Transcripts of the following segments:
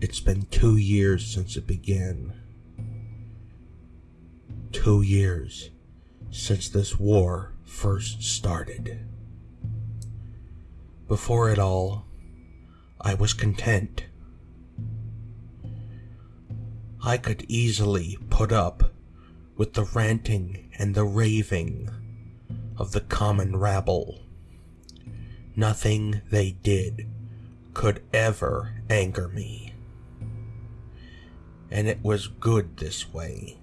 It's been two years since it began. Two years since this war first started. Before it all, I was content. I could easily put up with the ranting and the raving of the common rabble. Nothing they did could ever anger me. And it was good this way.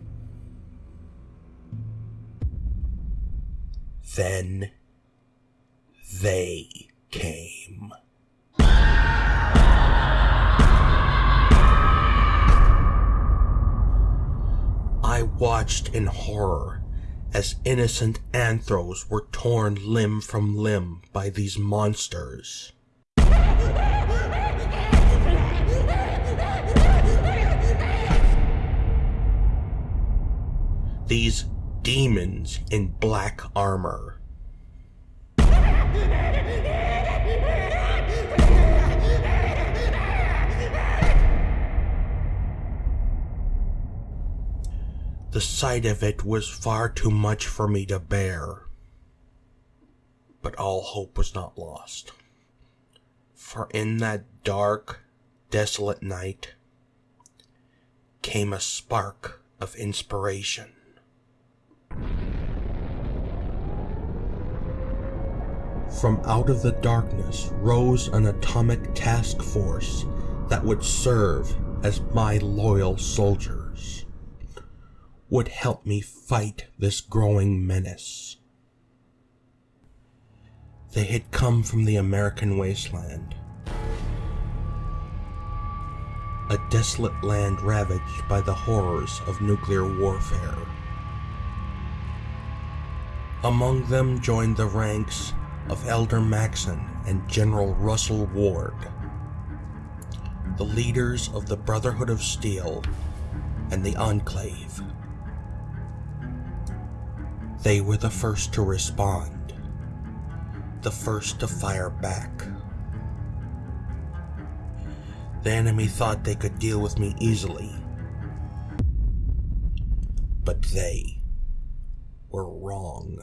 Then they came. I watched in horror as innocent anthros were torn limb from limb by these monsters. These demons in black armor. The sight of it was far too much for me to bear. But all hope was not lost. For in that dark, desolate night came a spark of inspiration. From out of the darkness rose an atomic task force that would serve as my loyal soldiers, would help me fight this growing menace. They had come from the American wasteland, a desolate land ravaged by the horrors of nuclear warfare. Among them joined the ranks of Elder Maxson and General Russell Ward, the leaders of the Brotherhood of Steel and the Enclave. They were the first to respond, the first to fire back. The enemy thought they could deal with me easily, but they were wrong.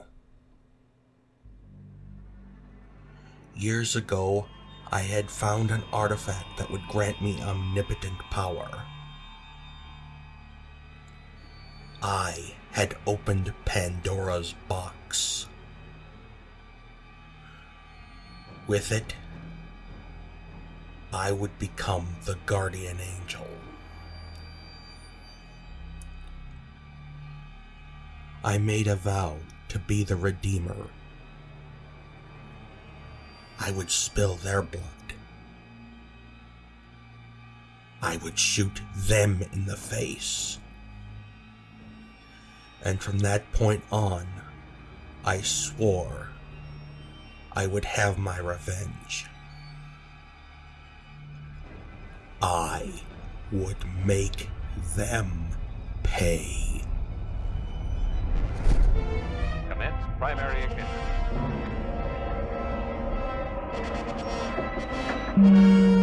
Years ago, I had found an artifact that would grant me omnipotent power. I had opened Pandora's box. With it, I would become the guardian angel. I made a vow to be the Redeemer I would spill their blood. I would shoot them in the face. And from that point on, I swore I would have my revenge. I would make them pay. Commence primary ignition. Thank you.